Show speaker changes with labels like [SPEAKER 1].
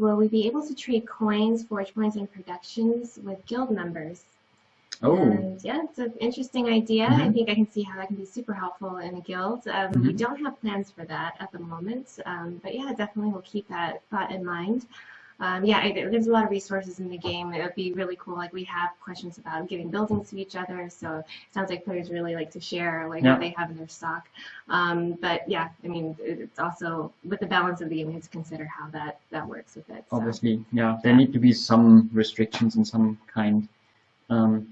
[SPEAKER 1] will we be able to trade coins, forge points, and productions with guild members?
[SPEAKER 2] Oh,
[SPEAKER 1] And yeah, it's an interesting idea. I
[SPEAKER 2] Mhm.
[SPEAKER 1] think I can see how that can be super helpful in a guild. Um, We don't have plans for that at the moment, um, but yeah, definitely we'll keep that thought in mind. Um, yeah, I, there's a lot of resources in the game. It would be really cool. Like we have questions about giving buildings to each other, so it sounds like players really like to share like
[SPEAKER 2] Yeah.
[SPEAKER 1] what they have in their stock. Um, but yeah, I mean, it's also with the balance of the game, we have to consider how that that works with it. So.
[SPEAKER 2] obviously, yeah. There need to be some restrictions in some kind. Um.